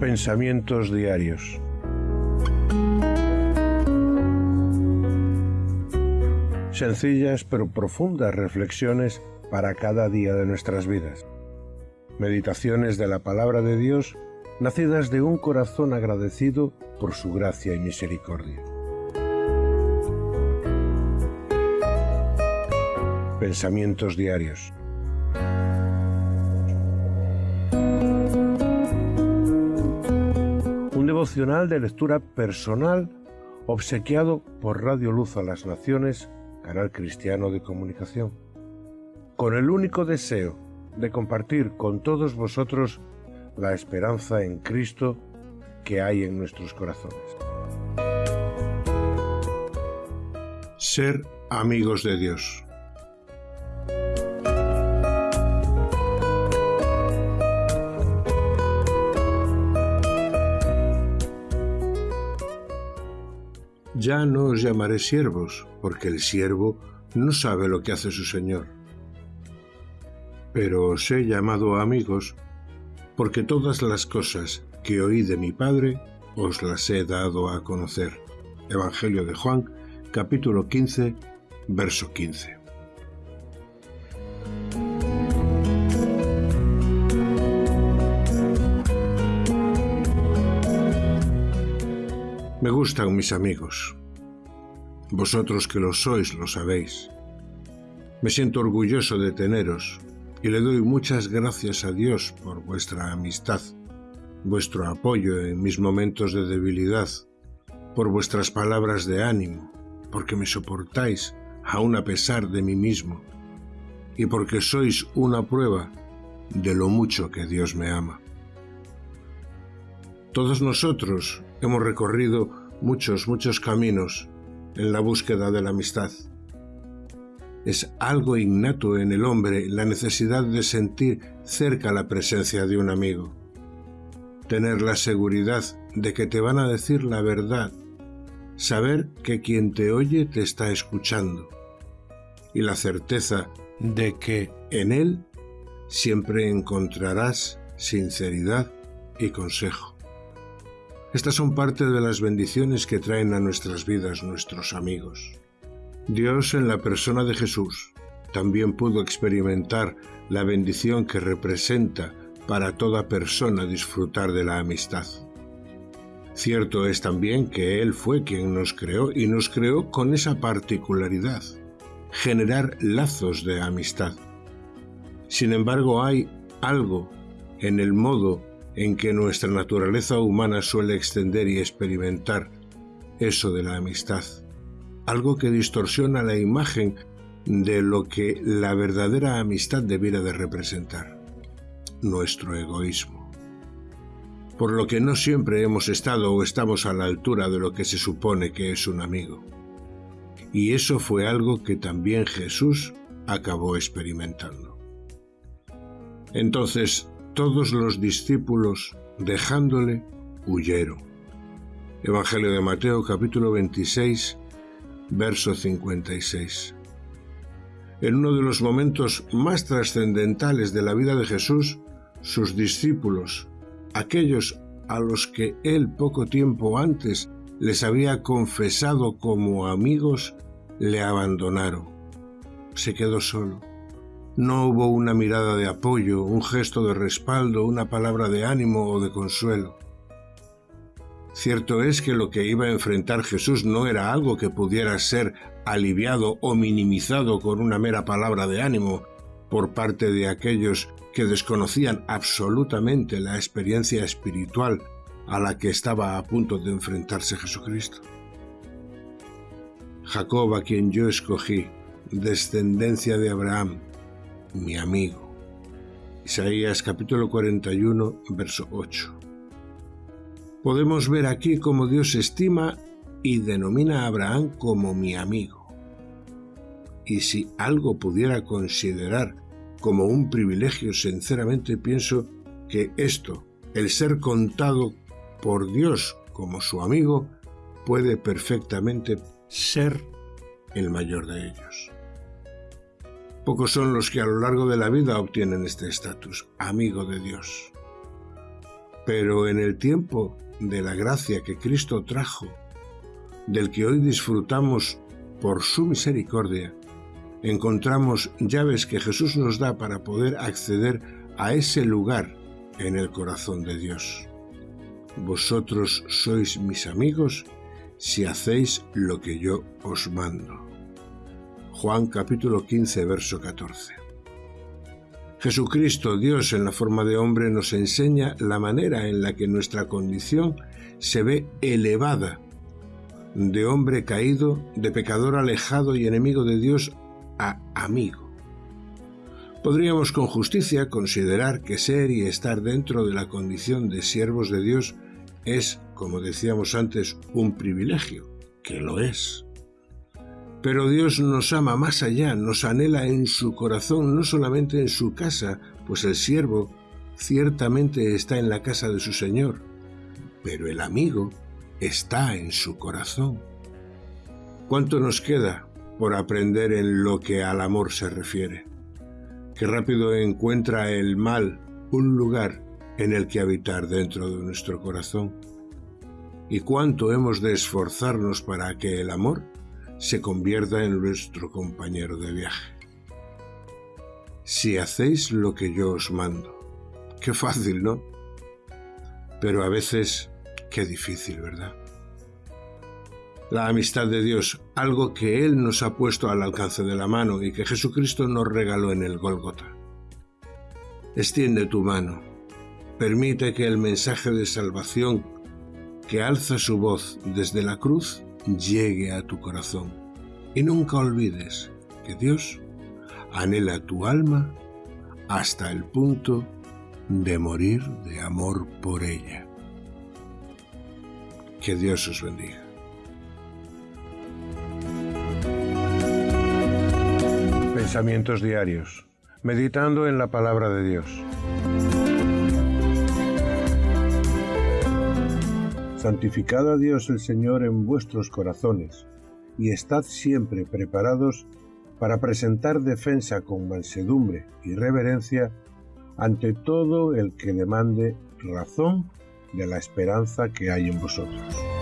Pensamientos diarios. Sencillas pero profundas reflexiones para cada día de nuestras vidas. Meditaciones de la palabra de Dios nacidas de un corazón agradecido por su gracia y misericordia. Pensamientos diarios. De lectura personal obsequiado por Radio Luz a las Naciones, canal cristiano de comunicación, con el único deseo de compartir con todos vosotros la esperanza en Cristo que hay en nuestros corazones. Ser amigos de Dios. Ya no os llamaré siervos, porque el siervo no sabe lo que hace su Señor. Pero os he llamado amigos, porque todas las cosas que oí de mi Padre os las he dado a conocer. Evangelio de Juan, capítulo 15, verso 15. Me gustan mis amigos. Vosotros que lo sois lo sabéis. Me siento orgulloso de teneros y le doy muchas gracias a Dios por vuestra amistad, vuestro apoyo en mis momentos de debilidad, por vuestras palabras de ánimo, porque me soportáis aun a pesar de mí mismo, y porque sois una prueba de lo mucho que Dios me ama. Todos nosotros hemos recorrido muchos, muchos caminos en la búsqueda de la amistad. Es algo innato en el hombre la necesidad de sentir cerca la presencia de un amigo. Tener la seguridad de que te van a decir la verdad. Saber que quien te oye te está escuchando. Y la certeza de que en él siempre encontrarás sinceridad y consejo. Estas son parte de las bendiciones que traen a nuestras vidas nuestros amigos. Dios en la persona de Jesús también pudo experimentar la bendición que representa para toda persona disfrutar de la amistad. Cierto es también que Él fue quien nos creó y nos creó con esa particularidad, generar lazos de amistad. Sin embargo, hay algo en el modo en que nuestra naturaleza humana suele extender y experimentar eso de la amistad, algo que distorsiona la imagen de lo que la verdadera amistad debiera de representar, nuestro egoísmo. Por lo que no siempre hemos estado o estamos a la altura de lo que se supone que es un amigo. Y eso fue algo que también Jesús acabó experimentando. Entonces, todos los discípulos, dejándole, huyeron. Evangelio de Mateo capítulo 26, verso 56. En uno de los momentos más trascendentales de la vida de Jesús, sus discípulos, aquellos a los que él poco tiempo antes les había confesado como amigos, le abandonaron. Se quedó solo. No hubo una mirada de apoyo, un gesto de respaldo, una palabra de ánimo o de consuelo. Cierto es que lo que iba a enfrentar Jesús no era algo que pudiera ser aliviado o minimizado con una mera palabra de ánimo por parte de aquellos que desconocían absolutamente la experiencia espiritual a la que estaba a punto de enfrentarse Jesucristo. Jacob, a quien yo escogí, descendencia de Abraham, mi amigo. Isaías capítulo 41, verso 8. Podemos ver aquí cómo Dios estima y denomina a Abraham como mi amigo. Y si algo pudiera considerar como un privilegio, sinceramente pienso que esto, el ser contado por Dios como su amigo, puede perfectamente ser el mayor de ellos. Pocos son los que a lo largo de la vida obtienen este estatus, amigo de Dios. Pero en el tiempo de la gracia que Cristo trajo, del que hoy disfrutamos por su misericordia, encontramos llaves que Jesús nos da para poder acceder a ese lugar en el corazón de Dios. Vosotros sois mis amigos si hacéis lo que yo os mando. Juan capítulo 15, verso 14. Jesucristo, Dios en la forma de hombre, nos enseña la manera en la que nuestra condición se ve elevada de hombre caído, de pecador alejado y enemigo de Dios a amigo. Podríamos con justicia considerar que ser y estar dentro de la condición de siervos de Dios es, como decíamos antes, un privilegio, que lo es. Pero Dios nos ama más allá, nos anhela en su corazón, no solamente en su casa, pues el siervo ciertamente está en la casa de su Señor, pero el amigo está en su corazón. ¿Cuánto nos queda por aprender en lo que al amor se refiere? Qué rápido encuentra el mal un lugar en el que habitar dentro de nuestro corazón. Y cuánto hemos de esforzarnos para que el amor se convierta en nuestro compañero de viaje. Si hacéis lo que yo os mando. Qué fácil, ¿no? Pero a veces, qué difícil, ¿verdad? La amistad de Dios, algo que Él nos ha puesto al alcance de la mano y que Jesucristo nos regaló en el Gólgota. Extiende tu mano, permite que el mensaje de salvación que alza su voz desde la cruz llegue a tu corazón. Y nunca olvides que Dios anhela tu alma hasta el punto de morir de amor por ella. Que Dios os bendiga. Pensamientos diarios. Meditando en la palabra de Dios. Santificad a Dios el Señor en vuestros corazones, y estad siempre preparados para presentar defensa con mansedumbre y reverencia ante todo el que demande razón de la esperanza que hay en vosotros.